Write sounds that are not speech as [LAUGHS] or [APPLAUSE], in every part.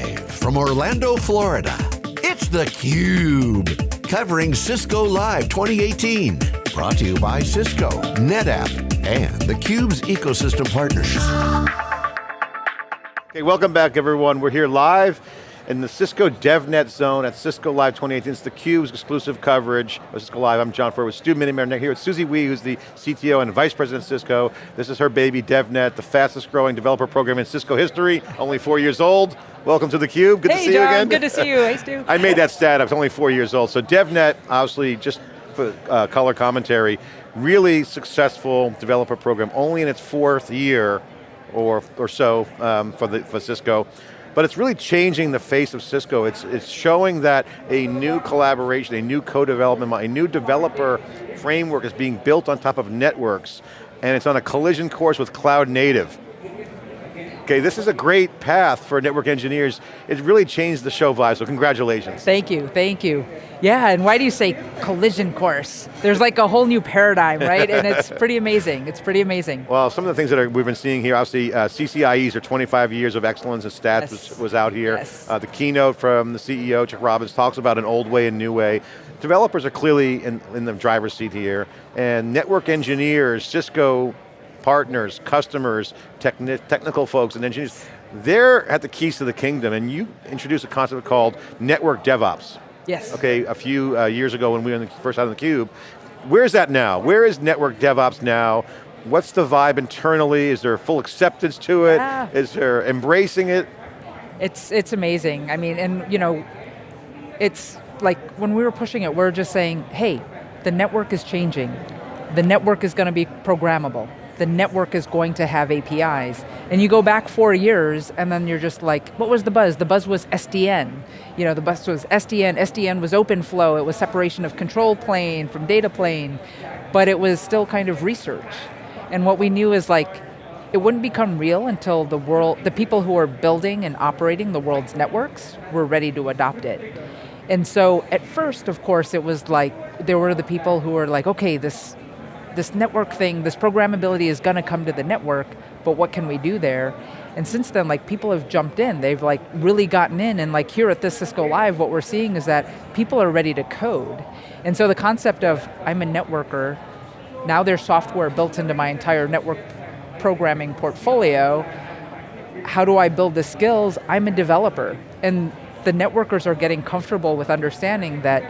Live from Orlando, Florida, it's theCUBE. Covering Cisco Live 2018. Brought to you by Cisco, NetApp, and theCUBE's ecosystem partners. Okay, welcome back everyone. We're here live in the Cisco DevNet zone at Cisco Live 2018. It's theCUBE's exclusive coverage of Cisco Live. I'm John Furrier with Stu Miniman here with Susie Wee, who's the CTO and Vice President of Cisco. This is her baby, DevNet, the fastest growing developer program in Cisco history, only four years old. Welcome to theCUBE, good hey, to see John, you again. good to see you, hey Stu. [LAUGHS] I made that stat, I was only four years old. So DevNet, obviously, just for uh, color commentary, really successful developer program, only in its fourth year or, or so um, for, the, for Cisco but it's really changing the face of Cisco. It's, it's showing that a new collaboration, a new co-development, a new developer framework is being built on top of networks, and it's on a collision course with cloud native. Okay, this is a great path for network engineers. It really changed the show vibe, so congratulations. Thank you, thank you. Yeah, and why do you say collision course? There's like a whole new paradigm, right? and it's [LAUGHS] pretty amazing, it's pretty amazing. Well, some of the things that are, we've been seeing here, obviously uh, CCIEs are 25 years of excellence and stats yes. was, was, out here. Yes. Uh, the keynote from the CEO, Chuck Robbins, talks about an old way and new way. Developers are clearly in, in the driver's seat here, and network engineers, Cisco partners, customers, techni technical folks and engineers, they're at the keys to the kingdom and you introduced a concept called network DevOps. Yes. Okay, a few uh, years ago when we were the first out of the cube. Where's that now? Where is network DevOps now? What's the vibe internally? Is there full acceptance to it? Yeah. Is there embracing it? It's, it's amazing. I mean, and you know, it's like when we were pushing it, we're just saying, hey, the network is changing. The network is going to be programmable the network is going to have APIs. And you go back four years and then you're just like, what was the buzz? The buzz was SDN. You know, the buzz was SDN, SDN was OpenFlow, it was separation of control plane from data plane, but it was still kind of research. And what we knew is like, it wouldn't become real until the world, the people who are building and operating the world's networks were ready to adopt it. And so at first, of course, it was like, there were the people who were like, okay, this this network thing, this programmability is going to come to the network, but what can we do there? And since then, like people have jumped in, they've like really gotten in, and like here at this Cisco Live, what we're seeing is that people are ready to code. And so the concept of, I'm a networker, now there's software built into my entire network programming portfolio, how do I build the skills? I'm a developer. And the networkers are getting comfortable with understanding that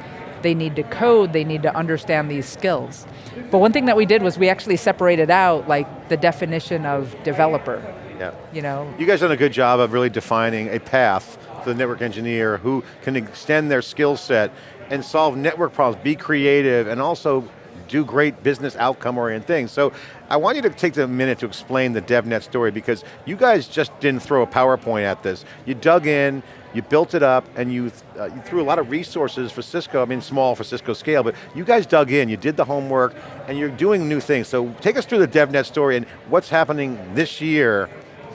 they need to code, they need to understand these skills. But one thing that we did was we actually separated out like the definition of developer. Yeah. You know? You guys done a good job of really defining a path for the network engineer who can extend their skill set and solve network problems, be creative, and also do great business outcome oriented things. So I want you to take a minute to explain the DevNet story because you guys just didn't throw a PowerPoint at this. You dug in, you built it up, and you, uh, you threw a lot of resources for Cisco, I mean small for Cisco scale, but you guys dug in, you did the homework, and you're doing new things. So take us through the DevNet story and what's happening this year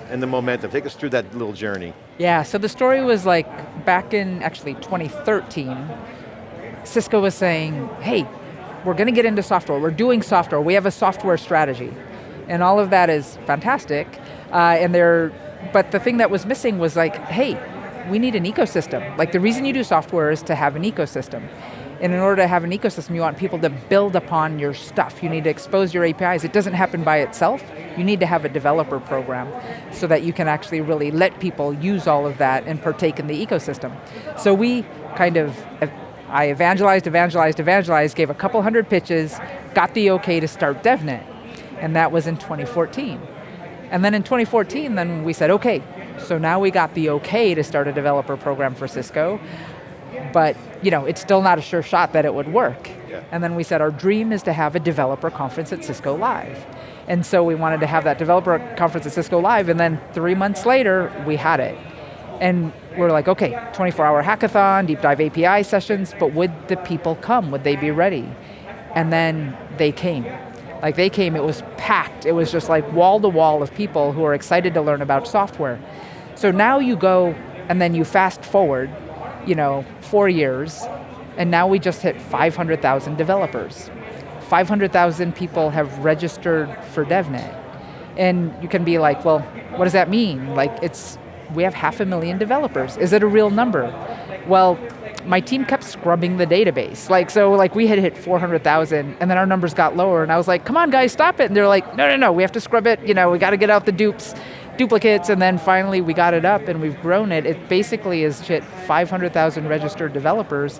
and the momentum. Take us through that little journey. Yeah, so the story was like back in actually 2013, Cisco was saying, hey, we're going to get into software, we're doing software, we have a software strategy. And all of that is fantastic, uh, and they're, but the thing that was missing was like, hey, we need an ecosystem. Like the reason you do software is to have an ecosystem. And in order to have an ecosystem, you want people to build upon your stuff. You need to expose your APIs. It doesn't happen by itself. You need to have a developer program so that you can actually really let people use all of that and partake in the ecosystem. So we kind of, I evangelized, evangelized, evangelized, gave a couple hundred pitches, got the okay to start DevNet. And that was in 2014. And then in 2014, then we said, okay, so now we got the okay to start a developer program for Cisco, but you know, it's still not a sure shot that it would work. Yeah. And then we said our dream is to have a developer conference at Cisco Live. And so we wanted to have that developer conference at Cisco Live, and then three months later, we had it. And we're like, okay, 24 hour hackathon, deep dive API sessions, but would the people come? Would they be ready? And then they came. Like they came, it was packed. It was just like wall to wall of people who are excited to learn about software. So now you go and then you fast forward, you know, four years, and now we just hit 500,000 developers. 500,000 people have registered for DevNet. And you can be like, well, what does that mean? Like it's we have half a million developers. Is it a real number? Well, my team kept scrubbing the database. Like, so like we had hit 400,000 and then our numbers got lower and I was like, come on guys, stop it. And they're like, no, no, no, we have to scrub it. You know, we got to get out the dupes, duplicates. And then finally we got it up and we've grown it. It basically is hit 500,000 registered developers.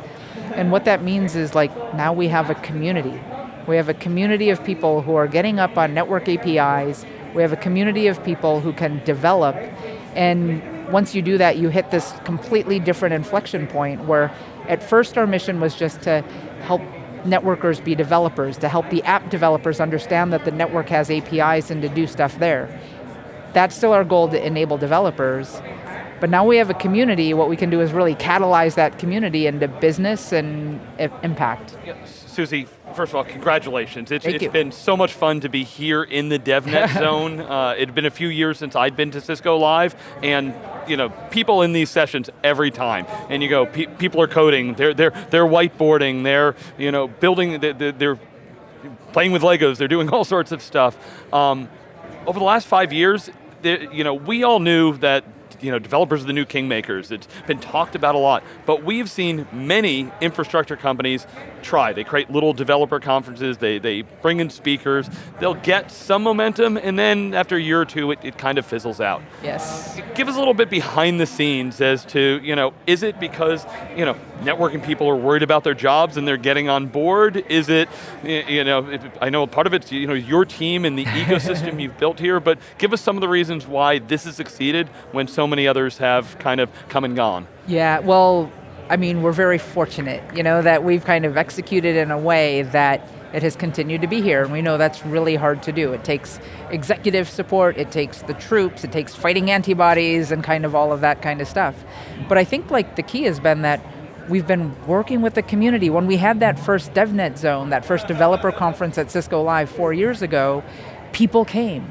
And what that means is like, now we have a community. We have a community of people who are getting up on network APIs. We have a community of people who can develop and once you do that, you hit this completely different inflection point where at first our mission was just to help networkers be developers, to help the app developers understand that the network has APIs and to do stuff there. That's still our goal to enable developers, but now we have a community, what we can do is really catalyze that community into business and impact. Susie, first of all, congratulations. It's, it's been so much fun to be here in the DevNet [LAUGHS] zone. Uh, it had been a few years since I'd been to Cisco Live, and you know, people in these sessions every time, and you go, pe people are coding, they're, they're, they're whiteboarding, they're you know, building, they're, they're playing with Legos, they're doing [LAUGHS] all sorts of stuff. Um, over the last five years, you know, we all knew that you know, developers are the new kingmakers. It's been talked about a lot, but we've seen many infrastructure companies try. They create little developer conferences, they, they bring in speakers, they'll get some momentum, and then after a year or two, it, it kind of fizzles out. Yes. Give us a little bit behind the scenes as to, you know, is it because, you know, networking people are worried about their jobs and they're getting on board? Is it, you know, I know part of it's, you know, your team and the [LAUGHS] ecosystem you've built here, but give us some of the reasons why this has succeeded when so many others have kind of come and gone. Yeah, well, I mean, we're very fortunate, you know, that we've kind of executed in a way that it has continued to be here, and we know that's really hard to do. It takes executive support, it takes the troops, it takes fighting antibodies and kind of all of that kind of stuff. But I think like the key has been that we've been working with the community. When we had that first DevNet zone, that first developer conference at Cisco Live four years ago, people came.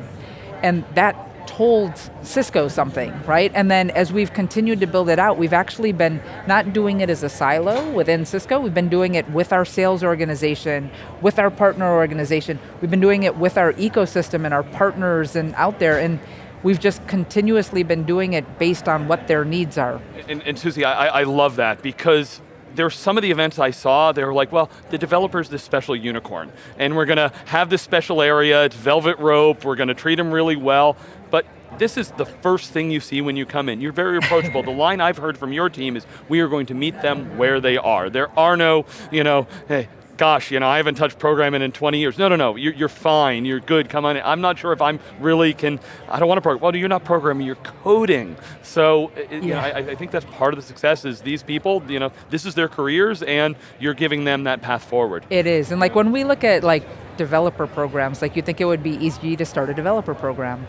And that told Cisco something, right? And then as we've continued to build it out, we've actually been not doing it as a silo within Cisco, we've been doing it with our sales organization, with our partner organization, we've been doing it with our ecosystem and our partners and out there, and we've just continuously been doing it based on what their needs are. And, and Susie, I, I love that because there were some of the events I saw, they were like, well, the developer's this special unicorn, and we're going to have this special area, it's velvet rope, we're going to treat them really well, but this is the first thing you see when you come in. You're very approachable. the [LAUGHS] line I've heard from your team is, we are going to meet them where they are. There are no, you know, hey, gosh, you know, I haven't touched programming in 20 years. No, no, no, you're, you're fine, you're good, come on in. I'm not sure if I'm really can, I don't want to program. Well, you're not programming, you're coding. So, yeah. you know, I, I, think that's part of the success is these people, you know, this is their careers and you're giving them that path forward. It is, and like when we look at like developer programs, like you think it would be easy to start a developer program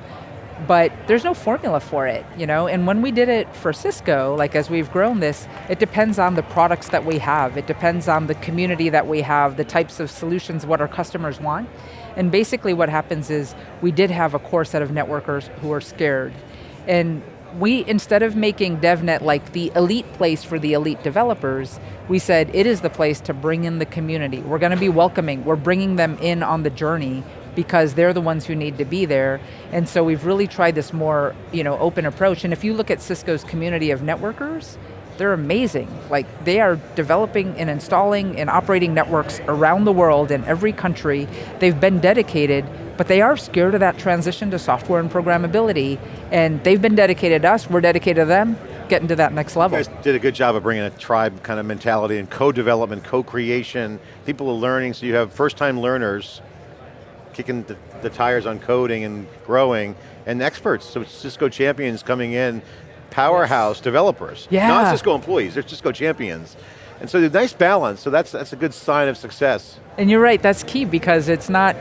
but there's no formula for it, you know? And when we did it for Cisco, like as we've grown this, it depends on the products that we have, it depends on the community that we have, the types of solutions, what our customers want. And basically what happens is, we did have a core set of networkers who are scared. And we, instead of making DevNet like the elite place for the elite developers, we said it is the place to bring in the community. We're going to be welcoming, we're bringing them in on the journey because they're the ones who need to be there. And so we've really tried this more you know, open approach. And if you look at Cisco's community of networkers, they're amazing. Like they are developing and installing and operating networks around the world in every country. They've been dedicated, but they are scared of that transition to software and programmability. And they've been dedicated to us, we're dedicated to them, getting to that next level. You guys did a good job of bringing a tribe kind of mentality and co-development, co-creation. People are learning, so you have first-time learners kicking the, the, tires on coding and growing, and experts, so Cisco champions coming in, powerhouse yes. developers. Yeah. Not Cisco employees, they're Cisco champions. And so the nice balance, so that's, that's a good sign of success. And you're right, that's key because it's not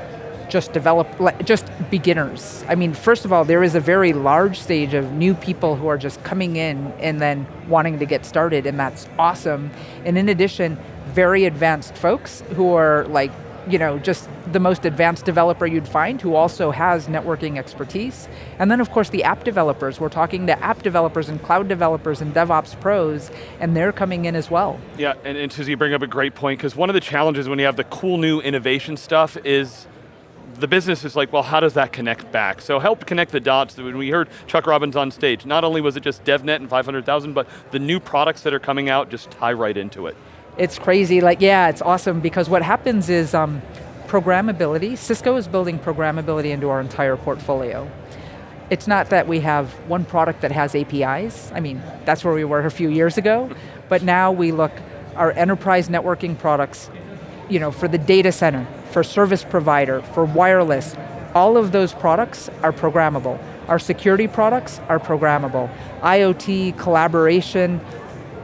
just develop, just beginners. I mean, first of all, there is a very large stage of new people who are just coming in and then wanting to get started, and that's awesome. And in addition, very advanced folks who are like you know, just the most advanced developer you'd find who also has networking expertise. And then of course the app developers, we're talking to app developers and cloud developers and DevOps pros, and they're coming in as well. Yeah, and, and Susie, you bring up a great point, because one of the challenges when you have the cool new innovation stuff is the business is like, well, how does that connect back? So help connect the dots. When we heard Chuck Robbins on stage, not only was it just DevNet and 500,000, but the new products that are coming out just tie right into it. It's crazy, like yeah, it's awesome because what happens is um, programmability, Cisco is building programmability into our entire portfolio. It's not that we have one product that has APIs, I mean, that's where we were a few years ago, but now we look, our enterprise networking products, you know, for the data center, for service provider, for wireless, all of those products are programmable. Our security products are programmable. IoT, collaboration,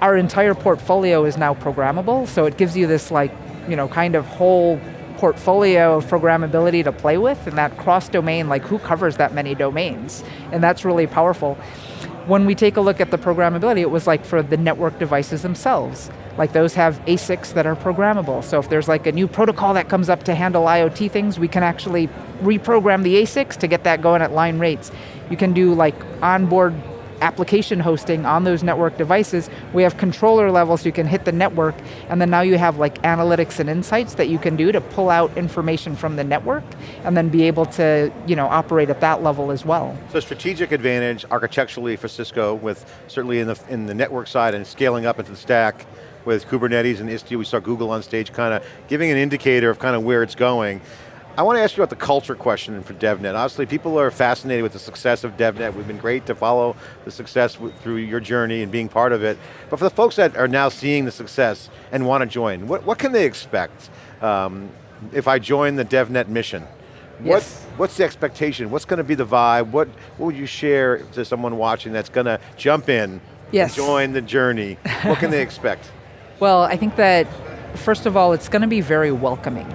our entire portfolio is now programmable, so it gives you this like, you know, kind of whole portfolio of programmability to play with, and that cross-domain, like who covers that many domains? And that's really powerful. When we take a look at the programmability, it was like for the network devices themselves. Like those have ASICs that are programmable. So if there's like a new protocol that comes up to handle IoT things, we can actually reprogram the ASICs to get that going at line rates. You can do like onboard application hosting on those network devices. We have controller levels, you can hit the network, and then now you have like analytics and insights that you can do to pull out information from the network, and then be able to you know, operate at that level as well. So strategic advantage architecturally for Cisco with certainly in the, in the network side and scaling up into the stack with Kubernetes and Istio, we saw Google on stage kind of giving an indicator of kind of where it's going. I want to ask you about the culture question for DevNet. Obviously, people are fascinated with the success of DevNet. We've been great to follow the success through your journey and being part of it. But for the folks that are now seeing the success and want to join, what, what can they expect um, if I join the DevNet mission? What, Yes. what's the expectation? What's going to be the vibe? What, what would you share to someone watching that's going to jump in Yes. and join the journey? what can they expect? [LAUGHS] Well, I think that, first of all, it's going to be very welcoming.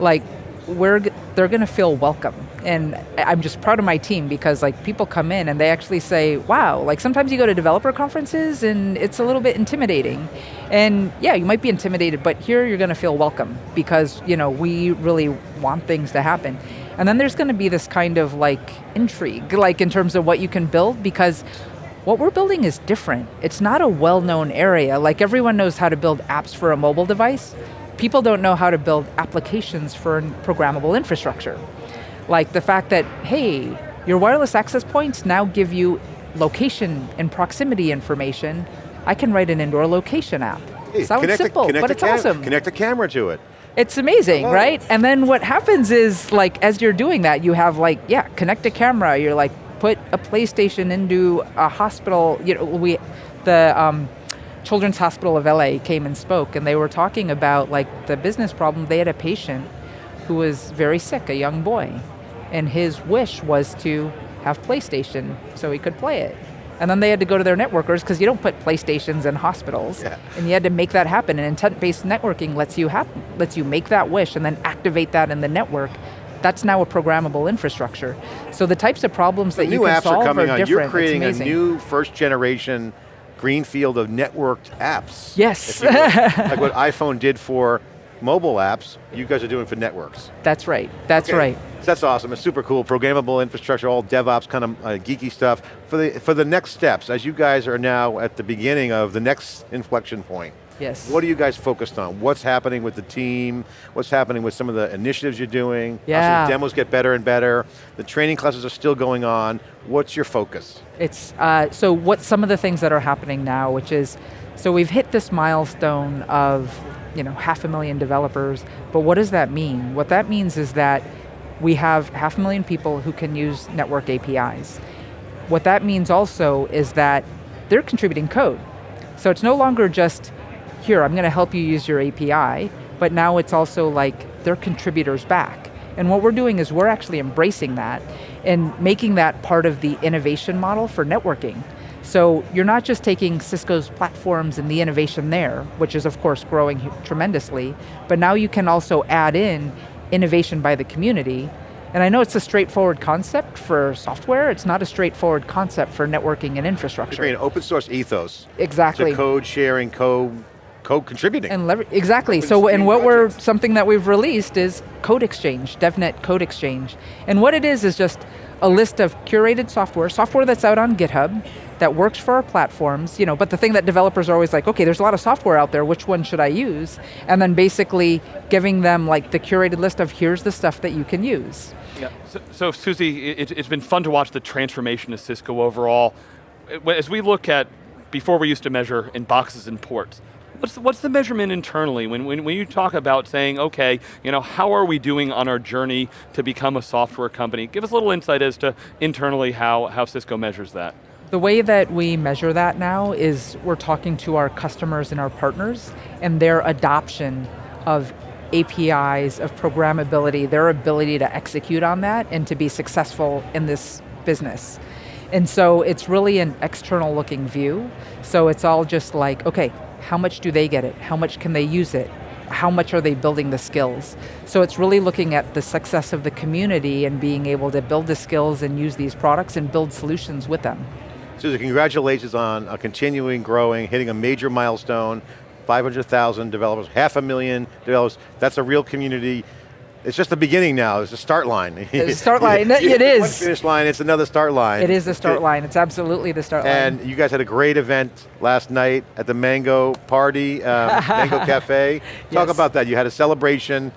Like, we're, they're going to feel welcome. And I'm just proud of my team because like people come in and they actually say, wow, like sometimes you go to developer conferences and it's a little bit intimidating. And yeah, you might be intimidated, but here you're going to feel welcome because you know we really want things to happen. And then there's going to be this kind of like intrigue, like in terms of what you can build because what we're building is different. It's not a well-known area. Like everyone knows how to build apps for a mobile device. People don't know how to build applications for programmable infrastructure. Like the fact that, hey, your wireless access points now give you location and proximity information. I can write an indoor location app. Hey, Sounds connect a- simple, connect but it's awesome. Connect a camera to it. It's amazing, Hello. right? And then what happens is, like, as you're doing that, you have like, yeah, connect a camera. You're like, put a PlayStation into a hospital. You know, we, the um, Children's Hospital of LA came and spoke, and they were talking about like the business problem. They had a patient who was very sick, a young boy, and his wish was to have PlayStation so he could play it. And then they had to go to their networkers because you don't put PlayStations in hospitals, Yeah. and you had to make that happen. And intent-based networking lets you hap- lets you make that wish and then activate that in the network. That's now a programmable infrastructure. So the types of problems that new you can apps solve are coming on. different. You're creating a new first generation greenfield of networked apps. Yes. if you will. [LAUGHS] like what iPhone did for mobile apps, you guys are doing for networks. That's right. That's Okay. right. So that's awesome. It's super cool. Programmable infrastructure, all DevOps kind of uh, geeky stuff. For the for the next steps, as you guys are now at the beginning of the next inflection point. Yes. What are you guys focused on? What's happening with the team? What's happening with some of the initiatives you're doing? Yeah. the demos get better and better. The training classes are still going on. What's your focus? It's uh, so what some of the things that are happening now, which is, so we've hit this milestone of, you know, half a million developers. But what does that mean? What that means is that we have half a million people who can use network APIs. What that means also is that they're contributing code. So it's no longer just, here, I'm going to help you use your API, but now it's also like they're contributors back. And what we're doing is we're actually embracing that and making that part of the innovation model for networking. So you're not just taking Cisco's platforms and the innovation there, which is of course growing tremendously, but now you can also add in innovation by the community. And I know it's a straightforward concept for software, it's not a straightforward concept for networking and infrastructure. an open source ethos Exactly. to code sharing, code, code contributing. And exactly. So, and what we're something that we've released is Code Exchange, DevNet Code Exchange, and what it is is just a list of curated software, software that's out on GitHub, that works for our platforms, you know, but the thing that developers are always like, okay, there's a lot of software out there, which one should I use? And then basically giving them like the curated list of here's the stuff that you can use. Yeah. So, so Susie, it, it's been fun to watch the transformation of Cisco overall. As we look at, before we used to measure in boxes and ports, What's the, what's the measurement internally when, when, when you talk about saying, okay, you know, how are we doing on our journey to become a software company? Give us a little insight as to internally how, how Cisco measures that. The way that we measure that now is we're talking to our customers and our partners and their adoption of APIs, of programmability, their ability to execute on that and to be successful in this business. And so it's really an external looking view. So it's all just like, okay, how much do they get it? How much can they use it? How much are they building the skills? So it's really looking at the success of the community and being able to build the skills and use these products and build solutions with them. Susan, congratulations on a continuing growing, hitting a major milestone, 500,000 developers, half a million developers. That's a real community it's just the beginning now, it's a start line. The [LAUGHS] start line, it is. One finish line, it's another start line. It is the start line, it's absolutely the start and line. And you guys had a great event last night at the Mango Party, um, [LAUGHS] Mango Cafe. Talk yes. about that, you had a celebration.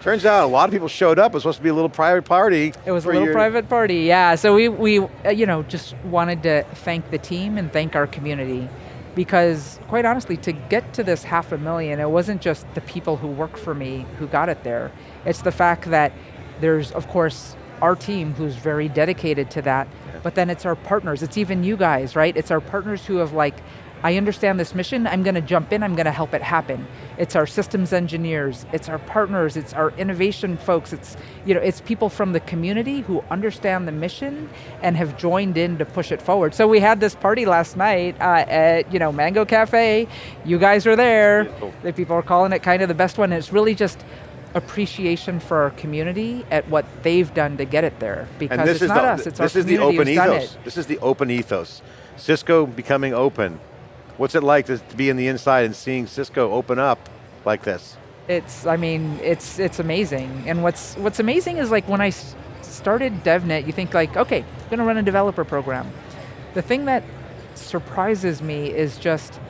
Turns out a lot of people showed up. It was supposed to be a little private party. It was a little your... private party, yeah. So we, we uh, you know, just wanted to thank the team and thank our community because quite honestly, to get to this half a million, it wasn't just the people who work for me who got it there. It's the fact that there's, of course, our team who's very dedicated to that, but then it's our partners, it's even you guys, right? It's our partners who have like I understand this mission, I'm going to jump in, I'm going to help it happen. It's our systems engineers, it's our partners, it's our innovation folks, it's, you know, it's people from the community who understand the mission and have joined in to push it forward. So we had this party last night uh, at you know, Mango Cafe, you guys are there, Beautiful. the people are calling it kind of the best one, it's really just appreciation for our community at what they've done to get it there. Because it's not the, us, it's this our is the open ethos. This is the open ethos. Cisco becoming open, What's it like to, to be in the inside and seeing Cisco open up like this? It's, I mean, it's it's amazing. And what's what's amazing is like when I started DevNet, you think like, okay, I'm going to run a developer program. The thing that surprises me is just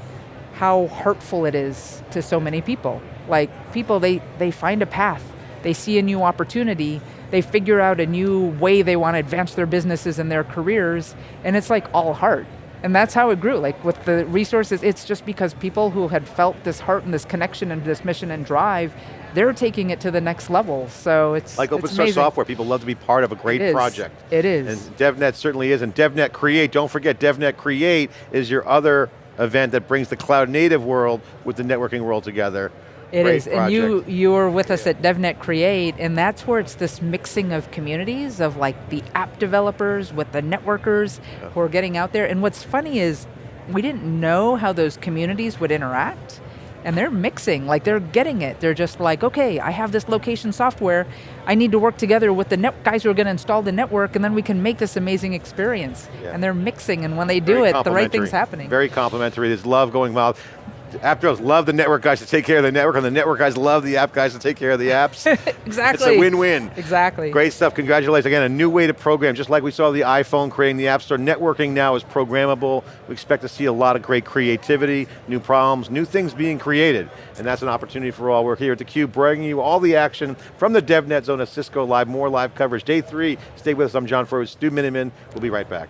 how hurtful it is to so many people. Like people, they, they find a path, they see a new opportunity, they figure out a new way they want to advance their businesses and their careers, and it's like all heart. And that's how it grew. Like with the resources, it's just because people who had felt this heart and this connection and this mission and drive, they're taking it to the next level. So it's like open it's source amazing. software. People love to be part of a great it project. It is. And DevNet certainly is. And DevNet Create. Don't forget, DevNet Create is your other event that brings the cloud native world with the networking world together. It Great is, project. and you you were with us at DevNet Create, and that's where it's this mixing of communities of like the app developers with the networkers yeah. who are getting out there. And what's funny is we didn't know how those communities would interact, and they're mixing, like they're getting it. They're just like, okay, I have this location software, I need to work together with the net guys who are going to install the network, and then we can make this amazing experience. Yeah. And they're mixing, and when they do Very it, the right thing's happening. Very complementary. There's love going well app developers love the network guys to take care of the network, and the network guys love the app guys to take care of the apps. [LAUGHS] exactly. It's a win-win. Exactly. Great stuff, congratulations. Again, a new way to program, just like we saw the iPhone creating the App Store. Networking now is programmable. We expect to see a lot of great creativity, new problems, new things being created, and that's an opportunity for all. We're here at theCUBE bringing you all the action from the DevNet zone of Cisco Live, more live coverage. Day three, stay with us, I'm John Furrier, Stu Miniman, we'll be right back.